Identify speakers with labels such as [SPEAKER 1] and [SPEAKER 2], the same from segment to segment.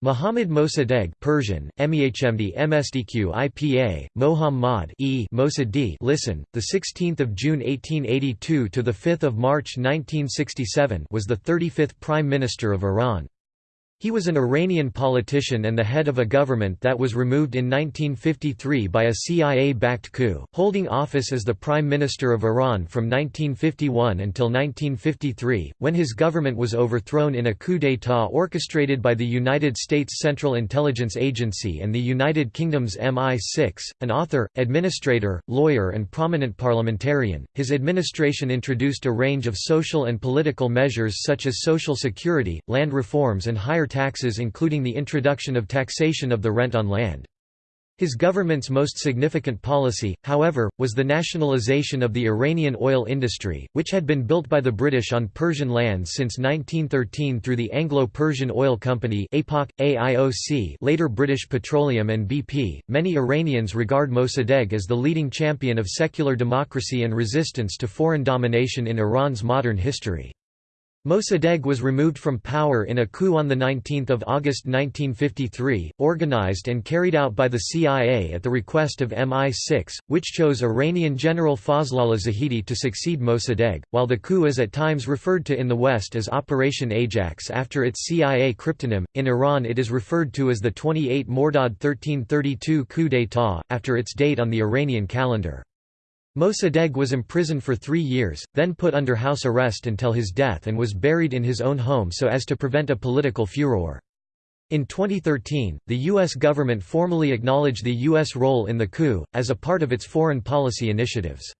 [SPEAKER 1] Muhammad Mossadegh Persian, MEHMD MSDQ IPA, Mohammad e Mossadegh listen, the 16th of June 1882 to the 5th of March 1967 was the 35th Prime Minister of Iran. He was an Iranian politician and the head of a government that was removed in 1953 by a CIA-backed coup, holding office as the Prime Minister of Iran from 1951 until 1953, when his government was overthrown in a coup d'état orchestrated by the United States Central Intelligence Agency and the United Kingdom's MI6. An author, administrator, lawyer and prominent parliamentarian, his administration introduced a range of social and political measures such as social security, land reforms and higher taxes including the introduction of taxation of the rent on land. His government's most significant policy, however, was the nationalization of the Iranian oil industry, which had been built by the British on Persian lands since 1913 through the Anglo-Persian Oil Company APOC, AIOC, later British Petroleum and BP. Many Iranians regard Mossadegh as the leading champion of secular democracy and resistance to foreign domination in Iran's modern history. Mossadegh was removed from power in a coup on 19 August 1953, organized and carried out by the CIA at the request of MI6, which chose Iranian General Fazlollah Zahedi to succeed Mossadegh, while the coup is at times referred to in the West as Operation Ajax after its CIA cryptonym, in Iran it is referred to as the 28 Mordad 1332 coup d'état, after its date on the Iranian calendar. Mossadegh was imprisoned for three years, then put under house arrest until his death and was buried in his own home so as to prevent a political furor. In 2013, the U.S. government formally acknowledged the U.S. role in the coup, as a part of its foreign policy initiatives.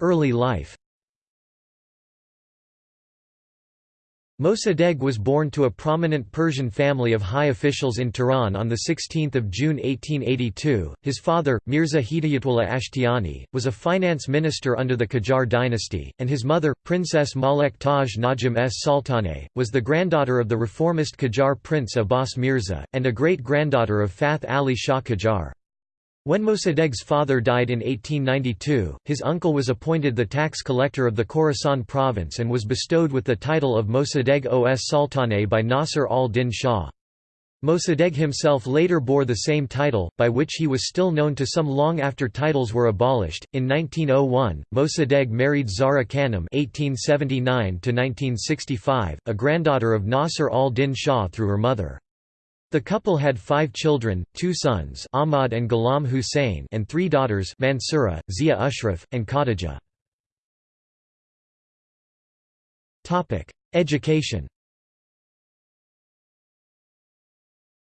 [SPEAKER 1] Early life Mossadegh was born to a prominent Persian family of high officials in Tehran on 16 June 1882. His father, Mirza Hidayatullah Ashtiani, was a finance minister under the Qajar dynasty, and his mother, Princess Malek Taj Najm s Sultaneh, was the granddaughter of the reformist Qajar prince Abbas Mirza, and a great-granddaughter of Fath Ali Shah Qajar. When Mossadegh's father died in 1892, his uncle was appointed the tax collector of the Khorasan province and was bestowed with the title of Mossadegh os Sultaneh by Nasr al-Din Shah. Mossadegh himself later bore the same title, by which he was still known to some long after titles were abolished. In 1901, Mossadegh married Zahra Khanum (1879–1965), a granddaughter of Nasr al-Din Shah through her mother. The couple had five children, two sons Ahmad and Ghulam Hussein and three daughters Mansura, Zia Ashraf, and Khadija. Education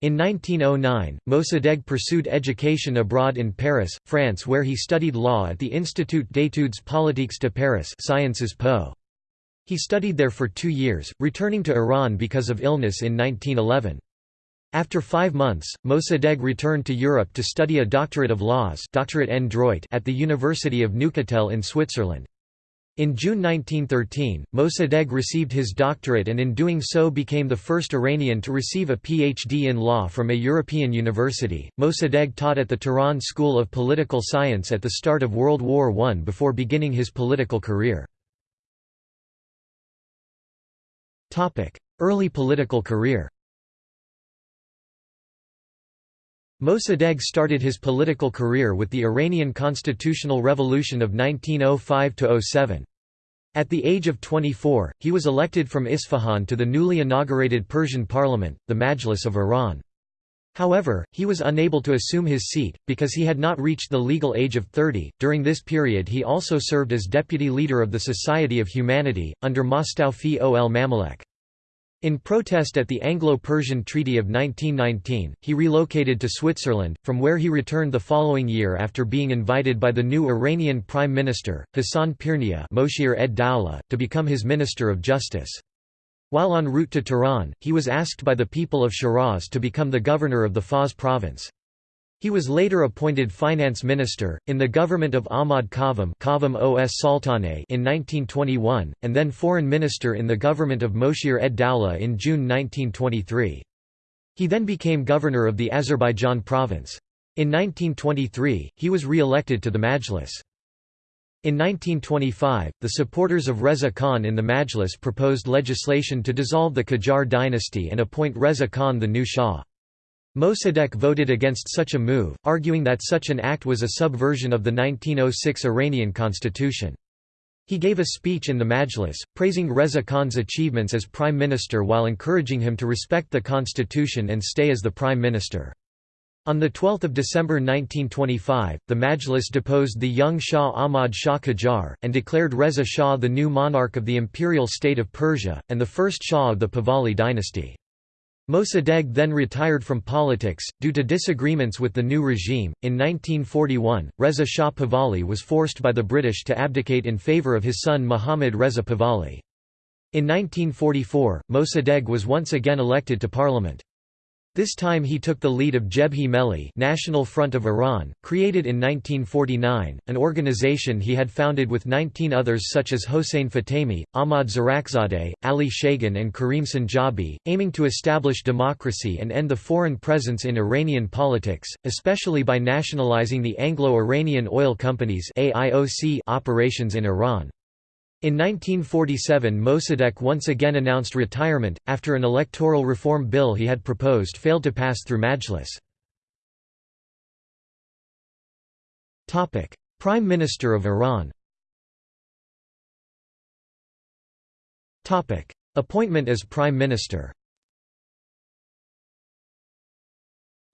[SPEAKER 1] In 1909, Mossadegh pursued education abroad in Paris, France where he studied law at the Institut d'études politiques de Paris Sciences Po. He studied there for two years, returning to Iran because of illness in 1911. After five months, Mossadegh returned to Europe to study a doctorate of laws doctorate en droit at the University of Neuchâtel in Switzerland. In June 1913, Mossadegh received his doctorate and in doing so became the first Iranian to receive a PhD in law from a European university. Mossadegh taught at the Tehran School of Political Science at the start of World War I before beginning his political career. Early political career Mossadegh started his political career with the Iranian constitutional revolution of 1905–07. At the age of 24, he was elected from Isfahan to the newly inaugurated Persian parliament, the Majlis of Iran. However, he was unable to assume his seat, because he had not reached the legal age of 30. During this period, he also served as deputy leader of the Society of Humanity, under Mostawfi ol Mamalek. In protest at the Anglo-Persian Treaty of 1919, he relocated to Switzerland, from where he returned the following year after being invited by the new Iranian Prime Minister, Hassan Pirnia to become his Minister of Justice. While en route to Tehran, he was asked by the people of Shiraz to become the governor of the Fars province. He was later appointed finance minister, in the government of Ahmad Sultaneh in 1921, and then foreign minister in the government of Moshir ed Dowlah in June 1923. He then became governor of the Azerbaijan province. In 1923, he was re-elected to the Majlis. In 1925, the supporters of Reza Khan in the Majlis proposed legislation to dissolve the Qajar dynasty and appoint Reza Khan the new Shah. Mossadegh voted against such a move, arguing that such an act was a subversion of the 1906 Iranian constitution. He gave a speech in the Majlis, praising Reza Khan's achievements as prime minister while encouraging him to respect the constitution and stay as the prime minister. On 12 December 1925, the Majlis deposed the young Shah Ahmad Shah Qajar, and declared Reza Shah the new monarch of the imperial state of Persia, and the first Shah of the Pahlavi dynasty. Mossadegh then retired from politics, due to disagreements with the new regime. In 1941, Reza Shah Pahlavi was forced by the British to abdicate in favour of his son Muhammad Reza Pahlavi. In 1944, Mossadegh was once again elected to parliament. This time he took the lead of Jebhe Melli National Front of Iran, created in 1949, an organization he had founded with 19 others such as Hossein Fatemi, Ahmad Zirakzadeh, Ali Shayegan and Karim Sanjabi, aiming to establish democracy and end the foreign presence in Iranian politics, especially by nationalizing the Anglo-Iranian Oil Companies operations in Iran. In 1947 Mossadegh once again announced retirement, after an electoral reform bill he had proposed failed to pass through Majlis. Prime Minister of Iran Appointment as Prime Minister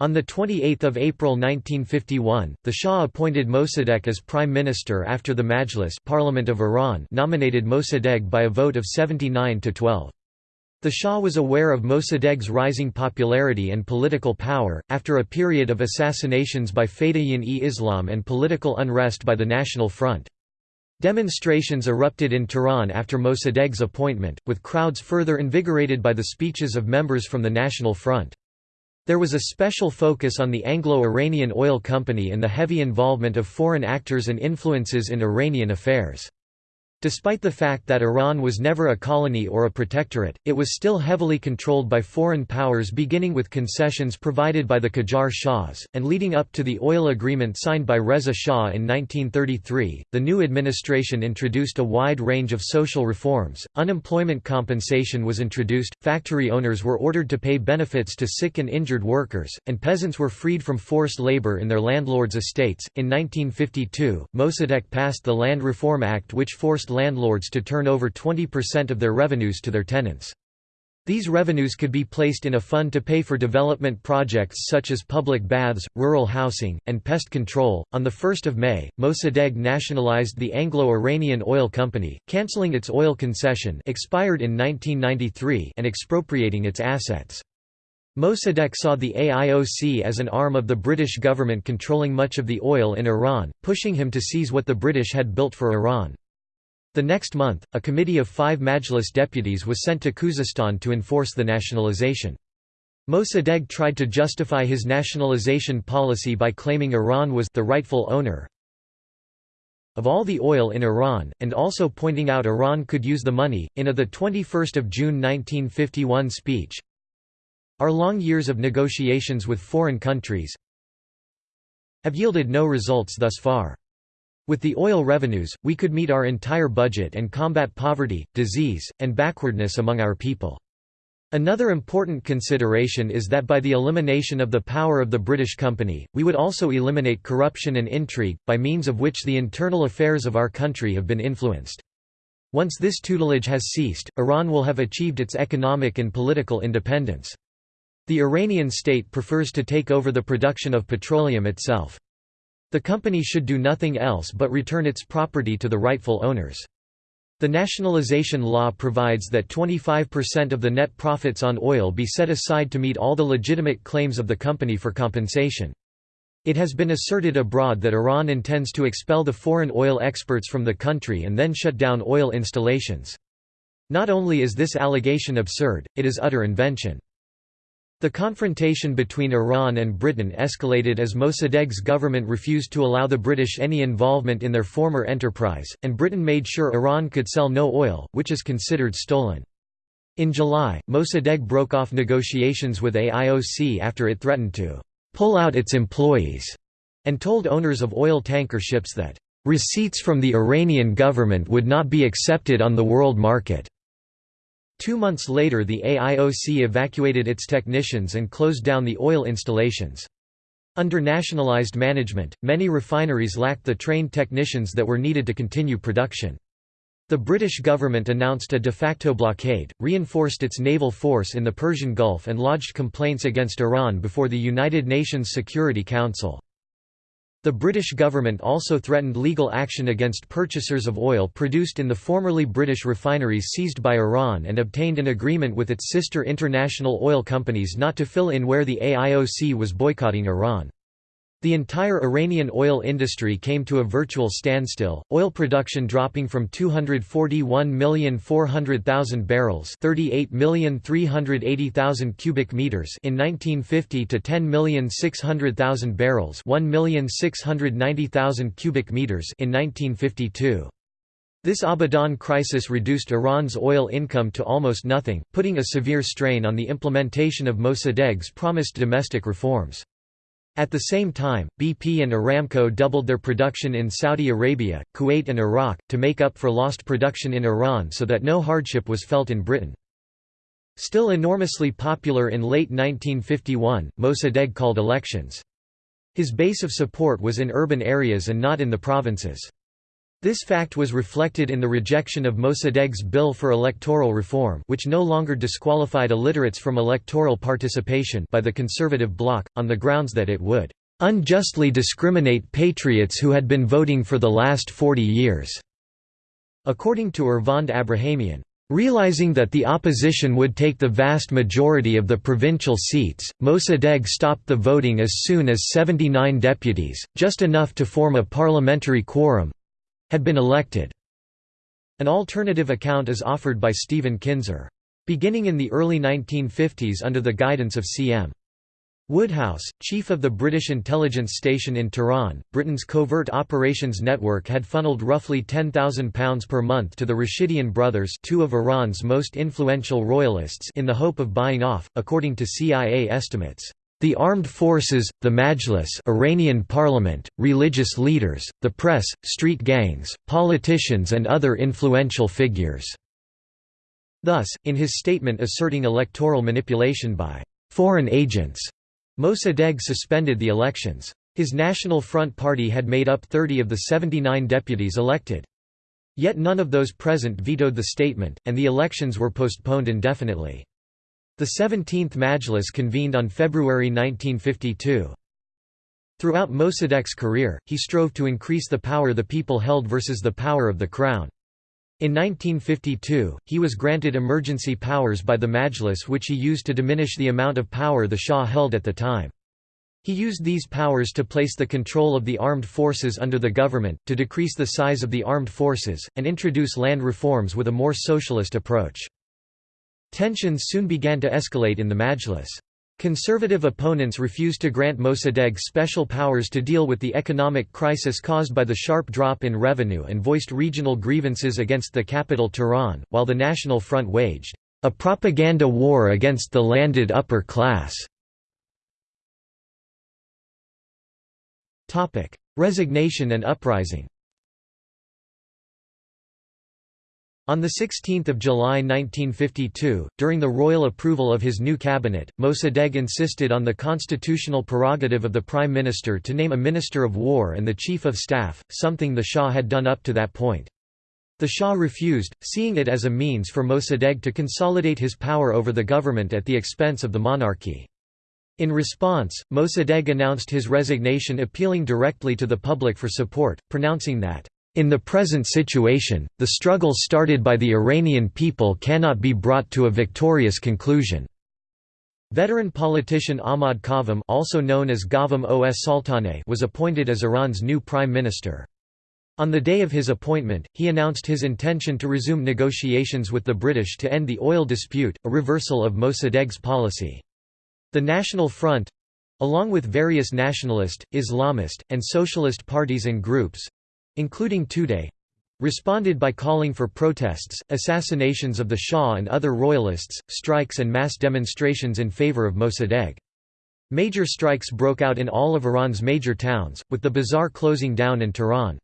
[SPEAKER 1] On 28 April 1951, the Shah appointed Mossadegh as prime minister after the Majlis Parliament of Iran nominated Mossadegh by a vote of 79 to 12. The Shah was aware of Mossadegh's rising popularity and political power, after a period of assassinations by Fedayeen-e-Islam and political unrest by the National Front. Demonstrations erupted in Tehran after Mossadegh's appointment, with crowds further invigorated by the speeches of members from the National Front. There was a special focus on the Anglo-Iranian Oil Company and the heavy involvement of foreign actors and influences in Iranian affairs. Despite the fact that Iran was never a colony or a protectorate, it was still heavily controlled by foreign powers beginning with concessions provided by the Qajar Shahs, and leading up to the oil agreement signed by Reza Shah in 1933. The new administration introduced a wide range of social reforms, unemployment compensation was introduced, factory owners were ordered to pay benefits to sick and injured workers, and peasants were freed from forced labor in their landlords' estates. In 1952, Mossadegh passed the Land Reform Act which forced landlords to turn over 20% of their revenues to their tenants. These revenues could be placed in a fund to pay for development projects such as public baths, rural housing, and pest control. On the 1st of May, Mossadegh nationalized the Anglo-Iranian Oil Company, cancelling its oil concession expired in 1993 and expropriating its assets. Mossadegh saw the AIOC as an arm of the British government controlling much of the oil in Iran, pushing him to seize what the British had built for Iran. The next month, a committee of five Majlis deputies was sent to Khuzestan to enforce the nationalization. Mossadegh tried to justify his nationalization policy by claiming Iran was the rightful owner of all the oil in Iran, and also pointing out Iran could use the money. In a 21 June 1951 speech, Our long years of negotiations with foreign countries have yielded no results thus far. With the oil revenues, we could meet our entire budget and combat poverty, disease, and backwardness among our people. Another important consideration is that by the elimination of the power of the British company, we would also eliminate corruption and intrigue, by means of which the internal affairs of our country have been influenced. Once this tutelage has ceased, Iran will have achieved its economic and political independence. The Iranian state prefers to take over the production of petroleum itself. The company should do nothing else but return its property to the rightful owners. The nationalization law provides that 25% of the net profits on oil be set aside to meet all the legitimate claims of the company for compensation. It has been asserted abroad that Iran intends to expel the foreign oil experts from the country and then shut down oil installations. Not only is this allegation absurd, it is utter invention. The confrontation between Iran and Britain escalated as Mossadegh's government refused to allow the British any involvement in their former enterprise, and Britain made sure Iran could sell no oil, which is considered stolen. In July, Mossadegh broke off negotiations with AIOC after it threatened to «pull out its employees» and told owners of oil tanker ships that "...receipts from the Iranian government would not be accepted on the world market." Two months later the AIOC evacuated its technicians and closed down the oil installations. Under nationalized management, many refineries lacked the trained technicians that were needed to continue production. The British government announced a de facto blockade, reinforced its naval force in the Persian Gulf and lodged complaints against Iran before the United Nations Security Council. The British government also threatened legal action against purchasers of oil produced in the formerly British refineries seized by Iran and obtained an agreement with its sister international oil companies not to fill in where the AIOC was boycotting Iran. The entire Iranian oil industry came to a virtual standstill, oil production dropping from 241,400,000 barrels 38,380,000 cubic meters in 1950 to 10,600,000 barrels 1,690,000 cubic meters in 1952. This Abadan crisis reduced Iran's oil income to almost nothing, putting a severe strain on the implementation of Mossadegh's promised domestic reforms. At the same time, BP and Aramco doubled their production in Saudi Arabia, Kuwait and Iraq, to make up for lost production in Iran so that no hardship was felt in Britain. Still enormously popular in late 1951, Mossadegh called elections. His base of support was in urban areas and not in the provinces. This fact was reflected in the rejection of Mossadegh's bill for electoral reform which no longer disqualified illiterates from electoral participation by the conservative bloc, on the grounds that it would "...unjustly discriminate patriots who had been voting for the last 40 years." According to Ervand Abrahamian, Realizing that the opposition would take the vast majority of the provincial seats, Mossadegh stopped the voting as soon as 79 deputies, just enough to form a parliamentary quorum, had been elected. An alternative account is offered by Stephen Kinzer. Beginning in the early 1950s under the guidance of C.M. Woodhouse, chief of the British intelligence station in Tehran, Britain's covert operations network had funneled roughly £10,000 per month to the Rashidian brothers two of Iran's most influential royalists in the hope of buying off, according to CIA estimates. The armed forces, the Majlis Iranian parliament, religious leaders, the press, street gangs, politicians and other influential figures." Thus, in his statement asserting electoral manipulation by «foreign agents», Mossadegh suspended the elections. His National Front Party had made up 30 of the 79 deputies elected. Yet none of those present vetoed the statement, and the elections were postponed indefinitely. The 17th Majlis convened on February 1952. Throughout Mossadegh's career, he strove to increase the power the people held versus the power of the crown. In 1952, he was granted emergency powers by the Majlis which he used to diminish the amount of power the Shah held at the time. He used these powers to place the control of the armed forces under the government, to decrease the size of the armed forces, and introduce land reforms with a more socialist approach. Tensions soon began to escalate in the Majlis. Conservative opponents refused to grant Mossadegh special powers to deal with the economic crisis caused by the sharp drop in revenue and voiced regional grievances against the capital Tehran, while the National Front waged a propaganda war against the landed upper class. Resignation and uprising On 16 July 1952, during the royal approval of his new cabinet, Mossadegh insisted on the constitutional prerogative of the prime minister to name a minister of war and the chief of staff, something the Shah had done up to that point. The Shah refused, seeing it as a means for Mossadegh to consolidate his power over the government at the expense of the monarchy. In response, Mossadegh announced his resignation appealing directly to the public for support, pronouncing that in the present situation, the struggle started by the Iranian people cannot be brought to a victorious conclusion. Veteran politician Ahmad Qavam also known as Qavam os Sultaneh was appointed as Iran's new prime minister. On the day of his appointment, he announced his intention to resume negotiations with the British to end the oil dispute, a reversal of Mossadegh's policy. The National Front—along with various nationalist, Islamist, and socialist parties and groups, including Tudeh, responded by calling for protests, assassinations of the Shah and other royalists, strikes and mass demonstrations in favor of Mossadegh. Major strikes broke out in all of Iran's major towns, with the bazaar closing down in Tehran.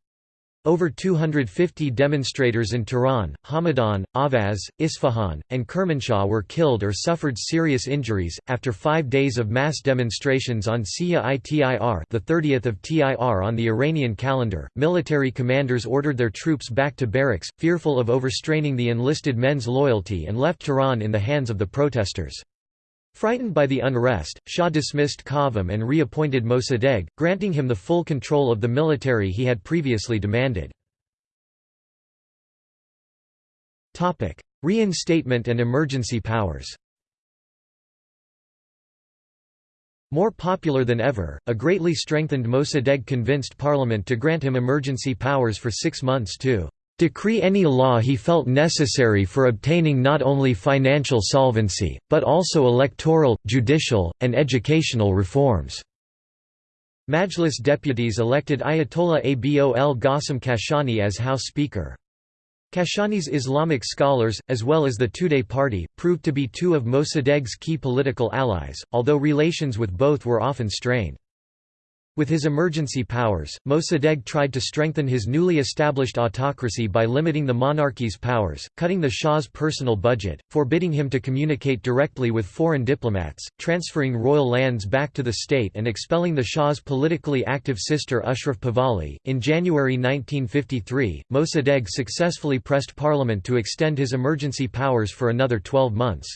[SPEAKER 1] Over 250 demonstrators in Tehran, Hamadan, Ahvaz, Isfahan, and Kermanshah were killed or suffered serious injuries. After five days of mass demonstrations on Sia Itir, the 30th of TIR on the Iranian calendar, military commanders ordered their troops back to barracks, fearful of overstraining the enlisted men's loyalty, and left Tehran in the hands of the protesters. Frightened by the unrest, Shah dismissed Kazem and reappointed Mossadegh, granting him the full control of the military he had previously demanded. Reinstatement and emergency powers More popular than ever, a greatly strengthened Mossadegh convinced parliament to grant him emergency powers for six months to decree any law he felt necessary for obtaining not only financial solvency, but also electoral, judicial, and educational reforms." Majlis deputies elected Ayatollah Abol Qasim Kashani as House Speaker. Kashani's Islamic scholars, as well as the Tudeh party, proved to be two of Mossadegh's key political allies, although relations with both were often strained. With his emergency powers, Mossadegh tried to strengthen his newly established autocracy by limiting the monarchy's powers, cutting the Shah's personal budget, forbidding him to communicate directly with foreign diplomats, transferring royal lands back to the state, and expelling the Shah's politically active sister Ashraf Pahlavi. In January 1953, Mossadegh successfully pressed parliament to extend his emergency powers for another 12 months.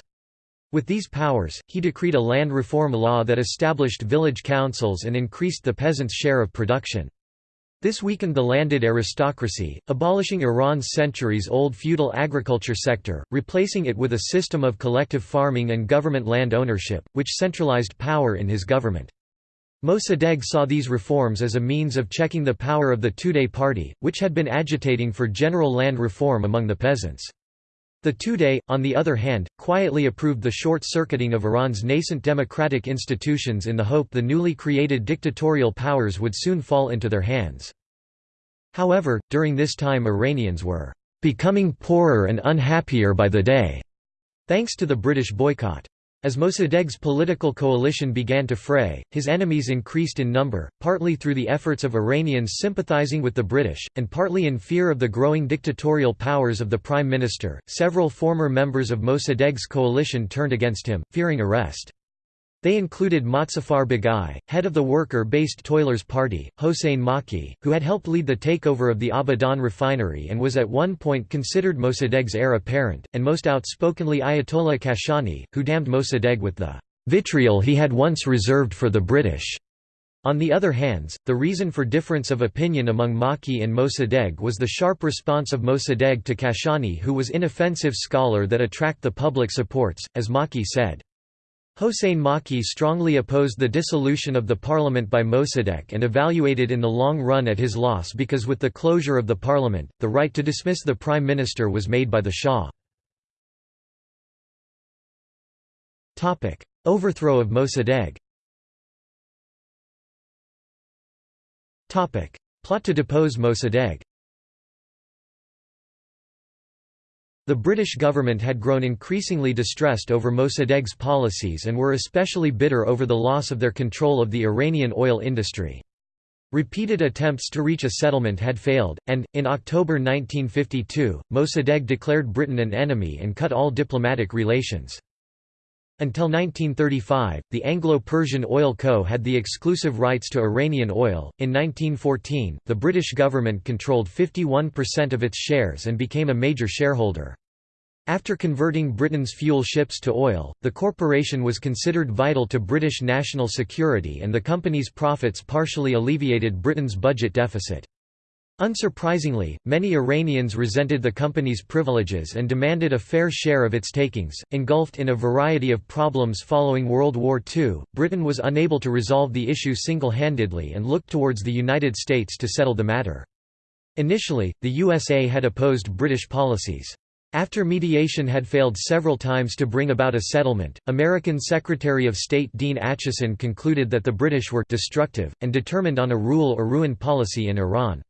[SPEAKER 1] With these powers, he decreed a land reform law that established village councils and increased the peasants' share of production. This weakened the landed aristocracy, abolishing Iran's centuries-old feudal agriculture sector, replacing it with a system of collective farming and government land ownership, which centralized power in his government. Mossadegh saw these reforms as a means of checking the power of the Tudeh party, which had been agitating for general land reform among the peasants. The Tudeh, on the other hand, quietly approved the short-circuiting of Iran's nascent democratic institutions in the hope the newly created dictatorial powers would soon fall into their hands. However, during this time Iranians were "...becoming poorer and unhappier by the day", thanks to the British boycott. As Mossadegh's political coalition began to fray, his enemies increased in number, partly through the efforts of Iranians sympathizing with the British, and partly in fear of the growing dictatorial powers of the Prime Minister. Several former members of Mossadegh's coalition turned against him, fearing arrest. They included Mozaffar Baghai, head of the worker-based Toilers Party, Hossein Makki, who had helped lead the takeover of the Abadan refinery and was at one point considered Mossadegh's heir apparent, and most outspokenly Ayatollah Kashani, who damned Mossadegh with the vitriol he had once reserved for the British. On the other hands, the reason for difference of opinion among Makki and Mossadegh was the sharp response of Mossadegh to Kashani who was an inoffensive scholar that attract the public supports, as Makki said. Hossein Makki strongly opposed the dissolution of the parliament by Mossadegh and evaluated in the long run at his loss because with the closure of the parliament, the right to dismiss the prime minister was made by the Shah. Overthrow of Mossadegh Plot to depose Mossadegh The British government had grown increasingly distressed over Mossadegh's policies and were especially bitter over the loss of their control of the Iranian oil industry. Repeated attempts to reach a settlement had failed, and, in October 1952, Mossadegh declared Britain an enemy and cut all diplomatic relations. Until 1935, the Anglo-Persian Oil Co. had the exclusive rights to Iranian oil. In 1914, the British government controlled 51% of its shares and became a major shareholder. After converting Britain's fuel ships to oil, the corporation was considered vital to British national security and the company's profits partially alleviated Britain's budget deficit. Unsurprisingly, many Iranians resented the company's privileges and demanded a fair share of its takings. Engulfed in a variety of problems following World War II, Britain was unable to resolve the issue single handedly and looked towards the United States to settle the matter. Initially, the USA had opposed British policies. After mediation had failed several times to bring about a settlement, American Secretary of State Dean Acheson concluded that the British were destructive, and determined on a rule or ruin policy in Iran.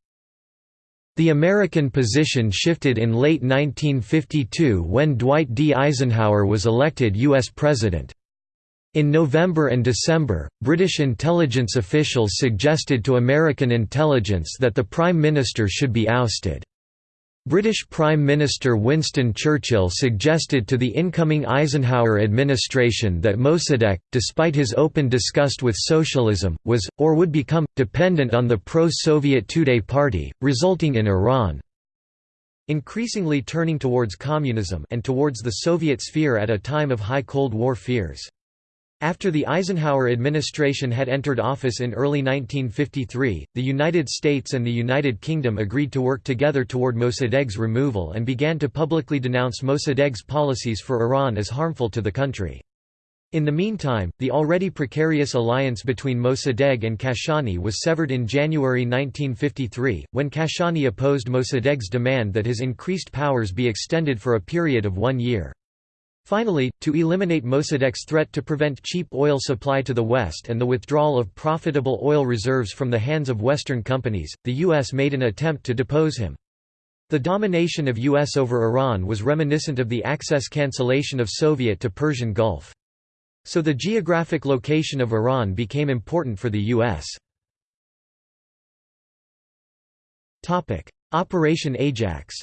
[SPEAKER 1] The American position shifted in late 1952 when Dwight D. Eisenhower was elected U.S. President. In November and December, British intelligence officials suggested to American intelligence that the Prime Minister should be ousted. British Prime Minister Winston Churchill suggested to the incoming Eisenhower administration that Mossadegh, despite his open disgust with socialism, was, or would become, dependent on the pro-Soviet Tudeh party, resulting in Iran increasingly turning towards communism and towards the Soviet sphere at a time of high Cold War fears. After the Eisenhower administration had entered office in early 1953, the United States and the United Kingdom agreed to work together toward Mossadegh's removal and began to publicly denounce Mossadegh's policies for Iran as harmful to the country. In the meantime, the already precarious alliance between Mossadegh and Kashani was severed in January 1953, when Kashani opposed Mossadegh's demand that his increased powers be extended for a period of one year. Finally, to eliminate Mossadegh's threat to prevent cheap oil supply to the West and the withdrawal of profitable oil reserves from the hands of Western companies, the U.S. made an attempt to depose him. The domination of U.S. over Iran was reminiscent of the access cancellation of Soviet to Persian Gulf. So the geographic location of Iran became important for the U.S. Operation Ajax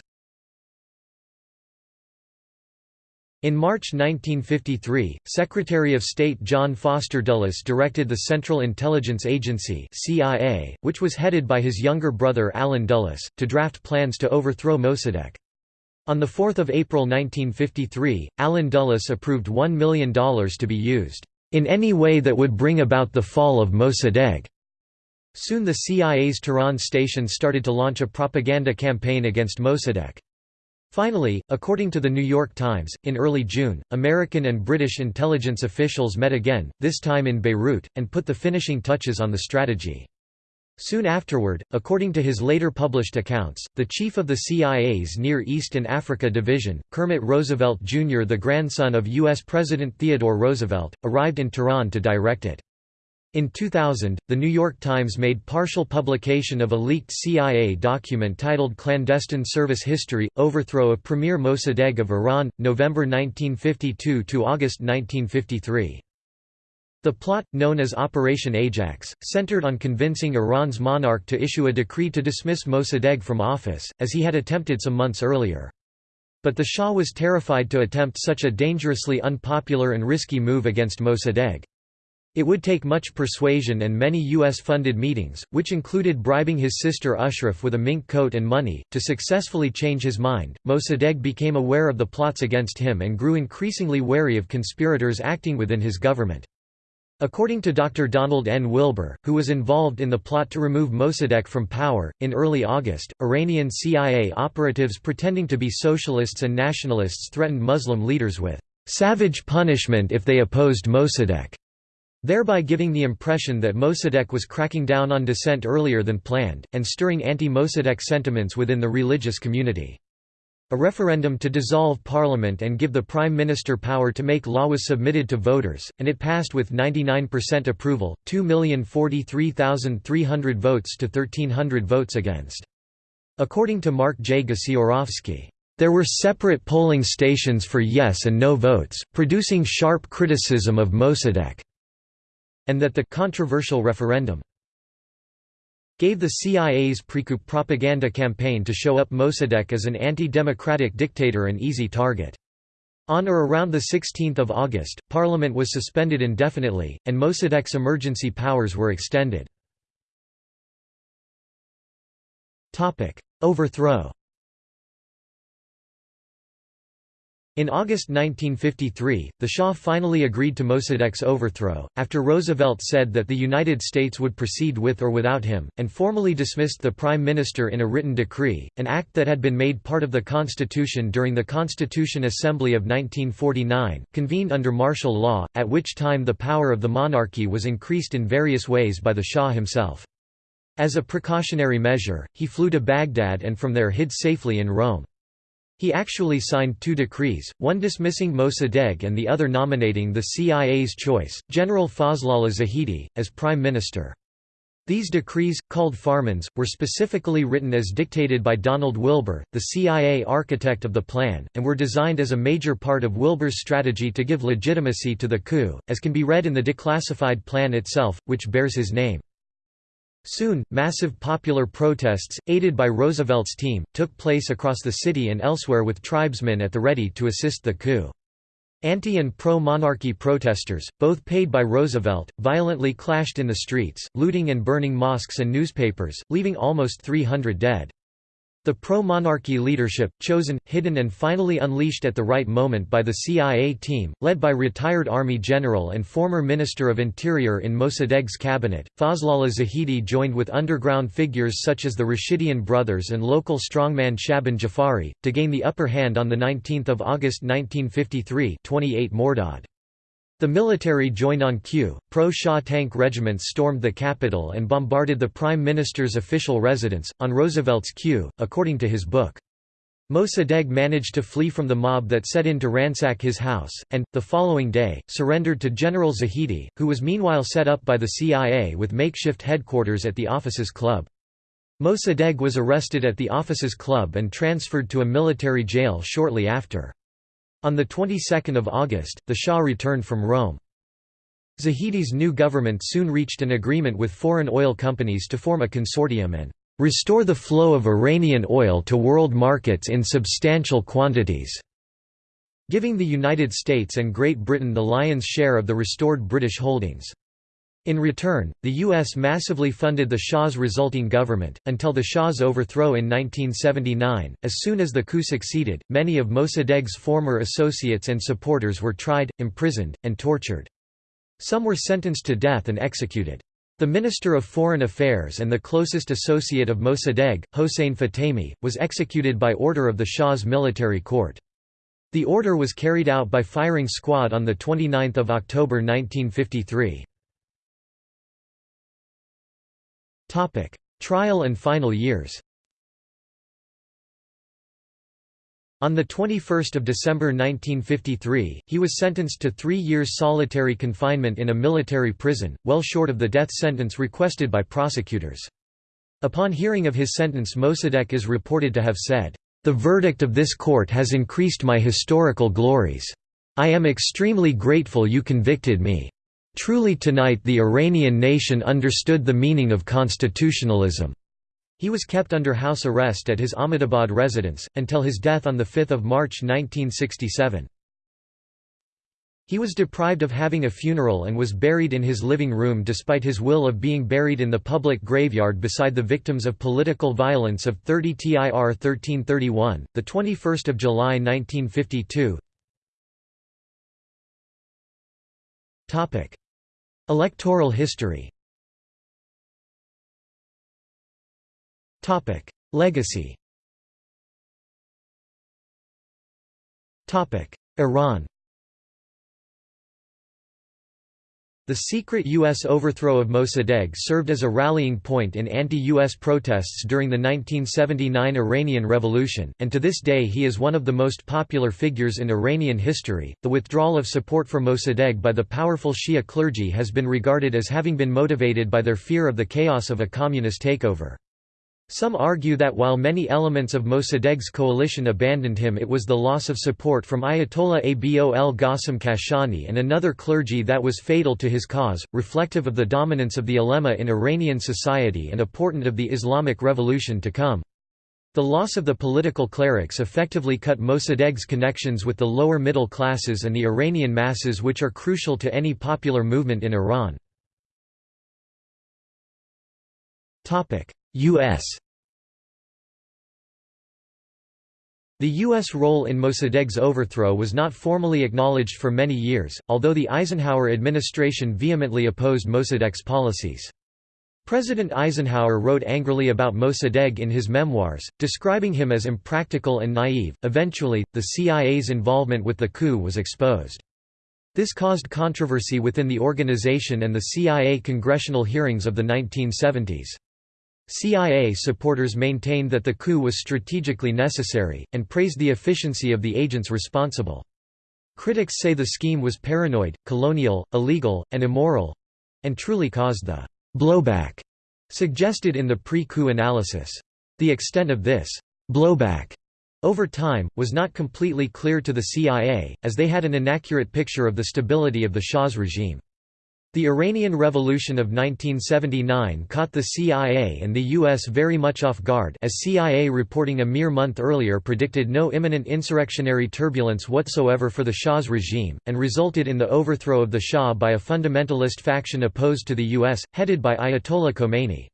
[SPEAKER 1] In March 1953, Secretary of State John Foster Dulles directed the Central Intelligence Agency CIA, which was headed by his younger brother Allen Dulles, to draft plans to overthrow Mossadegh. On 4 April 1953, Allen Dulles approved $1 million to be used, "...in any way that would bring about the fall of Mossadegh." Soon the CIA's Tehran station started to launch a propaganda campaign against Mossadegh. Finally, according to The New York Times, in early June, American and British intelligence officials met again, this time in Beirut, and put the finishing touches on the strategy. Soon afterward, according to his later published accounts, the chief of the CIA's Near East and Africa Division, Kermit Roosevelt Jr. the grandson of U.S. President Theodore Roosevelt, arrived in Tehran to direct it. In 2000, The New York Times made partial publication of a leaked CIA document titled Clandestine Service History – Overthrow of Premier Mossadegh of Iran, November 1952 to August 1953. The plot, known as Operation Ajax, centered on convincing Iran's monarch to issue a decree to dismiss Mossadegh from office, as he had attempted some months earlier. But the Shah was terrified to attempt such a dangerously unpopular and risky move against Mossadegh. It would take much persuasion and many U.S.-funded meetings, which included bribing his sister Ashraf with a mink coat and money, to successfully change his mind. Mossadegh became aware of the plots against him and grew increasingly wary of conspirators acting within his government. According to Dr. Donald N. Wilber, who was involved in the plot to remove Mossadegh from power, in early August, Iranian CIA operatives pretending to be socialists and nationalists threatened Muslim leaders with savage punishment if they opposed Mossadegh thereby giving the impression that Mossadegh was cracking down on dissent earlier than planned, and stirring anti-Mossadegh sentiments within the religious community. A referendum to dissolve parliament and give the prime minister power to make law was submitted to voters, and it passed with 99% approval, 2,043,300 votes to 1,300 votes against. According to Mark J. Gasiorowski, there were separate polling stations for yes and no votes, producing sharp criticism of Mossadegh and that the controversial referendum gave the CIA's pre-coup propaganda campaign to show up Mossadegh as an anti-democratic dictator an easy target. On or around 16 August, Parliament was suspended indefinitely, and Mossadegh's emergency powers were extended. Overthrow In August 1953, the Shah finally agreed to Mossadegh's overthrow, after Roosevelt said that the United States would proceed with or without him, and formally dismissed the Prime Minister in a written decree, an act that had been made part of the Constitution during the Constitution Assembly of 1949, convened under martial law, at which time the power of the monarchy was increased in various ways by the Shah himself. As a precautionary measure, he flew to Baghdad and from there hid safely in Rome. He actually signed two decrees, one dismissing Mossadegh and the other nominating the CIA's choice, General Fazlollah Zahedi, as prime minister. These decrees, called Farmans, were specifically written as dictated by Donald Wilber, the CIA architect of the plan, and were designed as a major part of Wilber's strategy to give legitimacy to the coup, as can be read in the declassified plan itself, which bears his name. Soon, massive popular protests, aided by Roosevelt's team, took place across the city and elsewhere with tribesmen at the ready to assist the coup. Anti- and pro-monarchy protesters, both paid by Roosevelt, violently clashed in the streets, looting and burning mosques and newspapers, leaving almost 300 dead. The pro-monarchy leadership, chosen, hidden and finally unleashed at the right moment by the CIA team, led by retired Army general and former Minister of Interior in Mossadegh's cabinet, Fazlollah Zahedi joined with underground figures such as the Rashidian brothers and local strongman Shaban Jafari, to gain the upper hand on 19 August 1953 28 Mordad. The military joined on cue, pro-Shah tank regiments stormed the capital and bombarded the Prime Minister's official residence, on Roosevelt's cue, according to his book. Mossadegh managed to flee from the mob that set in to ransack his house, and, the following day, surrendered to General Zahedi, who was meanwhile set up by the CIA with makeshift headquarters at the Officers Club. Mossadegh was arrested at the Officers Club and transferred to a military jail shortly after. On the 22nd of August, the Shah returned from Rome. Zahedi's new government soon reached an agreement with foreign oil companies to form a consortium and restore the flow of Iranian oil to world markets in substantial quantities, giving the United States and Great Britain the lion's share of the restored British holdings. In return, the U.S. massively funded the Shah's resulting government, until the Shah's overthrow in 1979. As soon as the coup succeeded, many of Mossadegh's former associates and supporters were tried, imprisoned, and tortured. Some were sentenced to death and executed. The Minister of Foreign Affairs and the closest associate of Mossadegh, Hossein Fatemi, was executed by order of the Shah's military court. The order was carried out by firing squad on 29 October 1953. Topic: Trial and final years. On 21 December 1953, he was sentenced to three years solitary confinement in a military prison, well short of the death sentence requested by prosecutors. Upon hearing of his sentence Mossadegh is reported to have said, "...the verdict of this court has increased my historical glories. I am extremely grateful you convicted me. Truly tonight the Iranian nation understood the meaning of constitutionalism." He was kept under house arrest at his Ahmadabad residence, until his death on 5 March 1967. He was deprived of having a funeral and was buried in his living room despite his will of being buried in the public graveyard beside the victims of political violence of 30 TIR 1331, 21 July 1952. Electoral history. Topic. Legacy. Iran The secret U.S. overthrow of Mossadegh served as a rallying point in anti-U.S. protests during the 1979 Iranian Revolution, and to this day he is one of the most popular figures in Iranian history. The withdrawal of support for Mossadegh by the powerful Shia clergy has been regarded as having been motivated by their fear of the chaos of a communist takeover. Some argue that while many elements of Mossadegh's coalition abandoned him it was the loss of support from Ayatollah Abol Qasim Kashani and another clergy that was fatal to his cause, reflective of the dominance of the ulema in Iranian society and a portent of the Islamic revolution to come. The loss of the political clerics effectively cut Mossadegh's connections with the lower middle classes and the Iranian masses which are crucial to any popular movement in Iran. U.S. The U.S. role in Mossadegh's overthrow was not formally acknowledged for many years, although the Eisenhower administration vehemently opposed Mossadegh's policies. President Eisenhower wrote angrily about Mossadegh in his memoirs, describing him as impractical and naive. Eventually, the CIA's involvement with the coup was exposed. This caused controversy within the organization and the CIA congressional hearings of the 1970s. CIA supporters maintained that the coup was strategically necessary, and praised the efficiency of the agents responsible. Critics say the scheme was paranoid, colonial, illegal, and immoral—and truly caused the «blowback» suggested in the pre-coup analysis. The extent of this blowback over time, was not completely clear to the CIA, as they had an inaccurate picture of the stability of the Shah's regime. The Iranian Revolution of 1979 caught the CIA and the U.S. very much off guard as CIA reporting a mere month earlier predicted no imminent insurrectionary turbulence whatsoever for the Shah's regime, and resulted in the overthrow of the Shah by a fundamentalist faction opposed to the U.S., headed by Ayatollah Khomeini.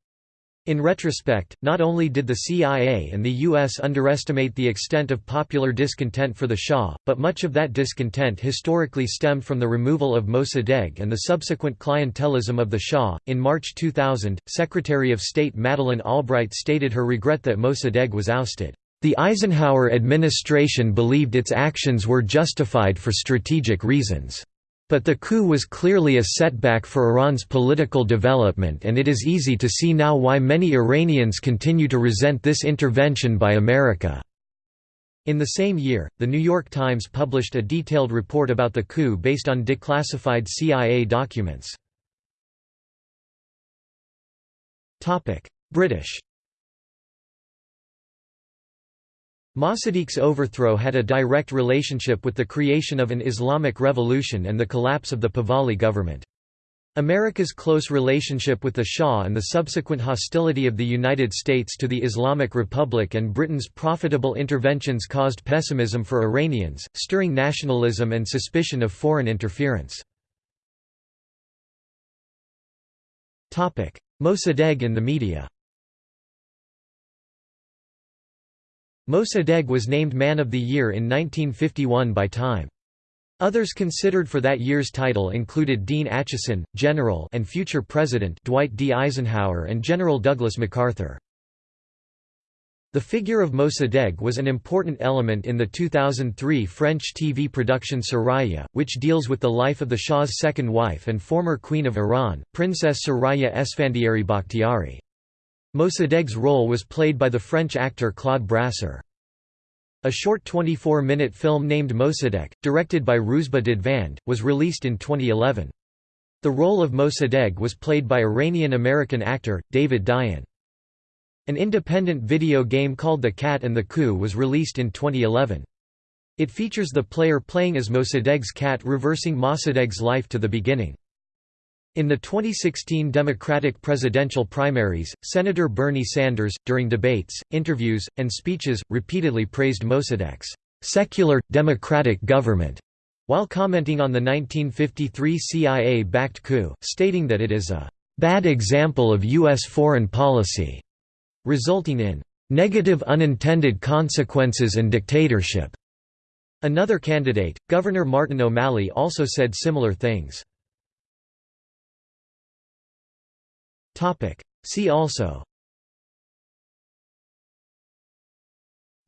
[SPEAKER 1] In retrospect, not only did the CIA and the U.S. underestimate the extent of popular discontent for the Shah, but much of that discontent historically stemmed from the removal of Mossadegh and the subsequent clientelism of the Shah. In March 2000, Secretary of State Madeleine Albright stated her regret that Mossadegh was ousted. The Eisenhower administration believed its actions were justified for strategic reasons. But the coup was clearly a setback for Iran's political development and it is easy to see now why many Iranians continue to resent this intervention by America. In the same year, The New York Times published a detailed report about the coup based on declassified CIA documents. British Mossadegh's overthrow had a direct relationship with the creation of an Islamic revolution and the collapse of the Pahlavi government. America's close relationship with the Shah and the subsequent hostility of the United States to the Islamic Republic and Britain's profitable interventions caused pessimism for Iranians, stirring nationalism and suspicion of foreign interference. Mossadegh and the media Mossadegh was named Man of the Year in 1951 by Time. Others considered for that year's title included Dean Acheson, General and future President Dwight D. Eisenhower and General Douglas MacArthur. The figure of Mossadegh was an important element in the 2003 French TV production Soraya, which deals with the life of the Shah's second wife and former Queen of Iran, Princess Soraya Esfandiari Bakhtiari. Mossadegh's role was played by the French actor Claude Brasseur. A short 24-minute film named Mossadegh, directed by Rouzbeh Dadvand, was released in 2011. The role of Mossadegh was played by Iranian-American actor, David Diaan. An independent video game called The Cat and the Coup was released in 2011. It features the player playing as Mossadegh's cat reversing Mossadegh's life to the beginning. In the 2016 Democratic presidential primaries, Senator Bernie Sanders, during debates, interviews, and speeches, repeatedly praised Mossadegh's secular, democratic government, while commenting on the 1953 CIA-backed coup, stating that it is a bad example of U.S. foreign policy, resulting in negative unintended consequences and dictatorship. Another candidate, Governor Martin O'Malley also said similar things. See also.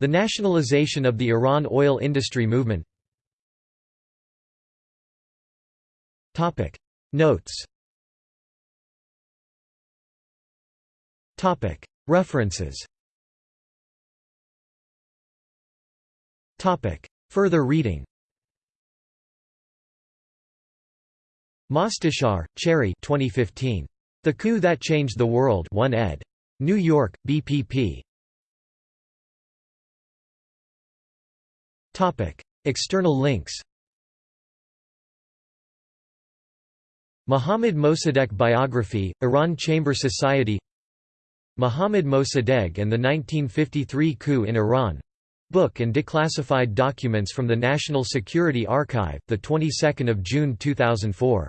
[SPEAKER 1] The nationalization of the Iran oil industry movement. Notes. References. Further reading. Mostashar, Cherry 2015. The Coup That Changed the World 1 ed. New York, BPP. External links Mohammad Mossadegh biography, Iran Chamber Society Mohammad Mossadegh and the 1953 coup in Iran Book and declassified documents from the National Security Archive, the 22nd of June 2004.